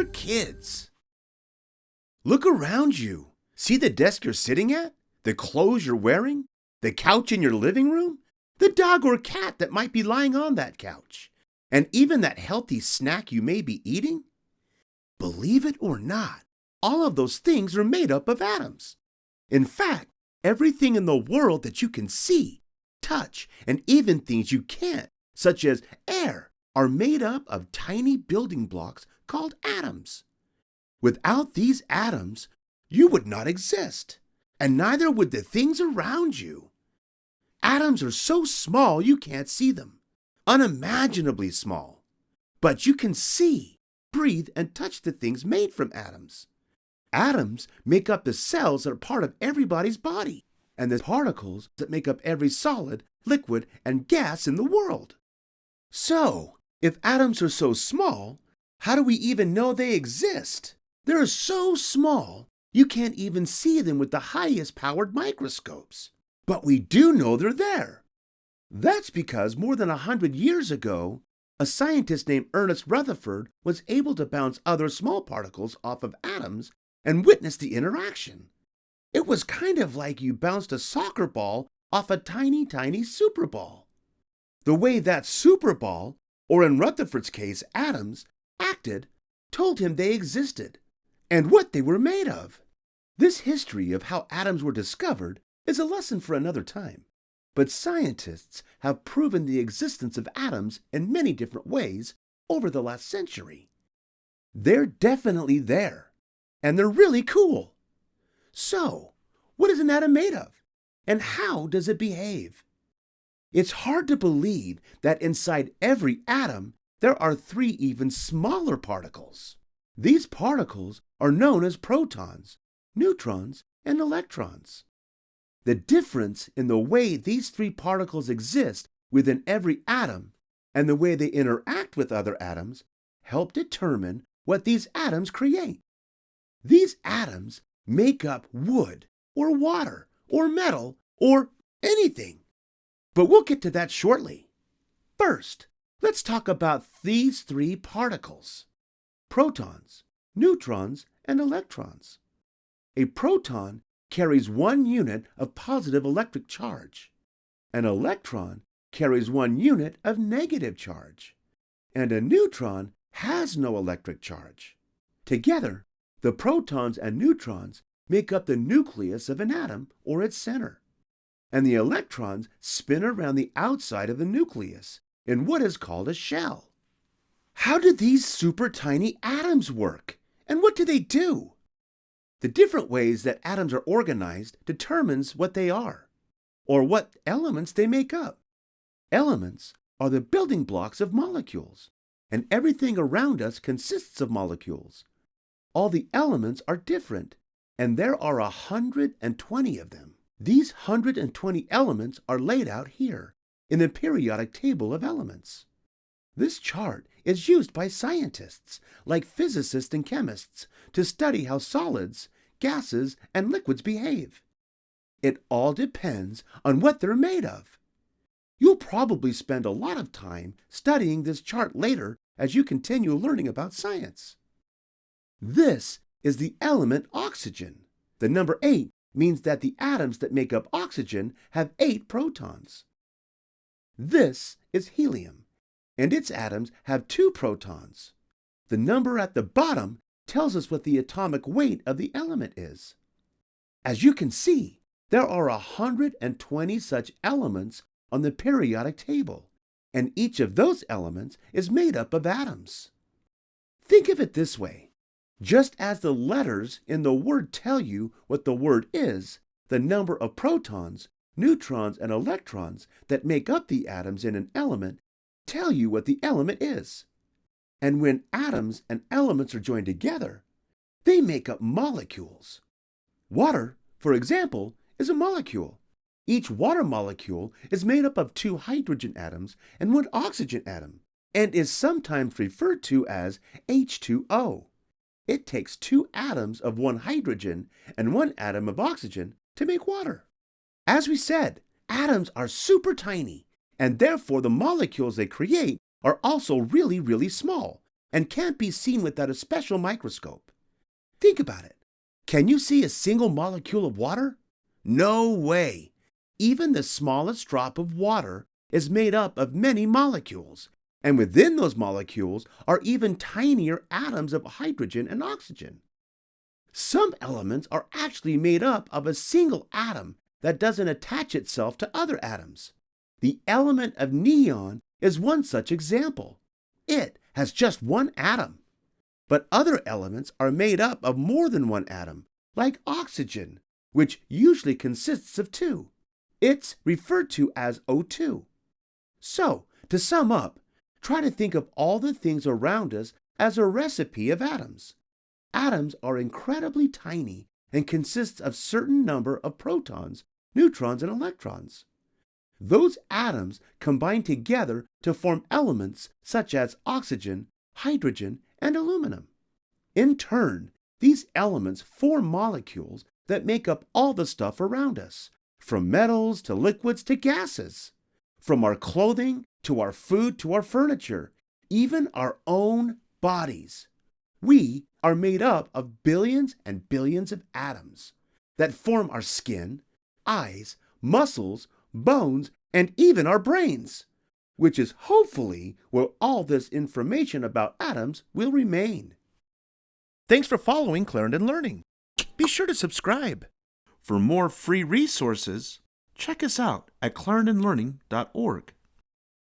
for kids. Look around you. See the desk you're sitting at? The clothes you're wearing? The couch in your living room? The dog or cat that might be lying on that couch? And even that healthy snack you may be eating? Believe it or not, all of those things are made up of atoms. In fact, everything in the world that you can see, touch, and even things you can't, such as air, are made up of tiny building blocks called atoms. Without these atoms, you would not exist, and neither would the things around you. Atoms are so small you can't see them, unimaginably small. But you can see, breathe, and touch the things made from atoms. Atoms make up the cells that are part of everybody's body, and the particles that make up every solid, liquid, and gas in the world. So, if atoms are so small, how do we even know they exist? They're so small, you can't even see them with the highest powered microscopes. But we do know they're there. That's because more than a hundred years ago, a scientist named Ernest Rutherford was able to bounce other small particles off of atoms and witness the interaction. It was kind of like you bounced a soccer ball off a tiny, tiny super ball. The way that super ball, or in Rutherford's case, atoms, acted told him they existed and what they were made of. This history of how atoms were discovered is a lesson for another time. But scientists have proven the existence of atoms in many different ways over the last century. They're definitely there and they're really cool. So, what is an atom made of? And how does it behave? It's hard to believe that inside every atom there are three even smaller particles. These particles are known as protons, neutrons, and electrons. The difference in the way these three particles exist within every atom and the way they interact with other atoms help determine what these atoms create. These atoms make up wood, or water, or metal, or anything. But we'll get to that shortly. First, let's talk about these three particles protons, neutrons, and electrons. A proton carries one unit of positive electric charge. An electron carries one unit of negative charge. And a neutron has no electric charge. Together, the protons and neutrons make up the nucleus of an atom or its center, and the electrons spin around the outside of the nucleus in what is called a shell. How do these super tiny atoms work, and what do they do? The different ways that atoms are organized determines what they are, or what elements they make up. Elements are the building blocks of molecules, and everything around us consists of molecules all the elements are different, and there are a hundred and twenty of them. These hundred and twenty elements are laid out here in the periodic table of elements. This chart is used by scientists, like physicists and chemists, to study how solids, gases, and liquids behave. It all depends on what they're made of. You'll probably spend a lot of time studying this chart later as you continue learning about science. This is the element oxygen. The number 8 means that the atoms that make up oxygen have 8 protons. This is helium, and its atoms have 2 protons. The number at the bottom tells us what the atomic weight of the element is. As you can see, there are 120 such elements on the periodic table, and each of those elements is made up of atoms. Think of it this way. Just as the letters in the word tell you what the word is, the number of protons, neutrons, and electrons that make up the atoms in an element tell you what the element is. And when atoms and elements are joined together, they make up molecules. Water, for example, is a molecule. Each water molecule is made up of two hydrogen atoms and one oxygen atom, and is sometimes referred to as H2O. It takes two atoms of one hydrogen and one atom of oxygen to make water. As we said, atoms are super tiny, and therefore the molecules they create are also really, really small, and can't be seen without a special microscope. Think about it. Can you see a single molecule of water? No way. Even the smallest drop of water is made up of many molecules, and within those molecules are even tinier atoms of hydrogen and oxygen. Some elements are actually made up of a single atom that doesn't attach itself to other atoms. The element of neon is one such example. It has just one atom. But other elements are made up of more than one atom, like oxygen, which usually consists of two. It's referred to as O2. So, to sum up, try to think of all the things around us as a recipe of atoms. Atoms are incredibly tiny and consist of certain number of protons, neutrons, and electrons. Those atoms combine together to form elements such as oxygen, hydrogen, and aluminum. In turn, these elements form molecules that make up all the stuff around us, from metals to liquids to gases, from our clothing to our food to our furniture, even our own bodies. We are made up of billions and billions of atoms that form our skin, eyes, muscles, bones, and even our brains, which is hopefully where all this information about atoms will remain. Thanks for following Clarendon Learning. Be sure to subscribe. For more free resources, check us out at clarendonlearning.org.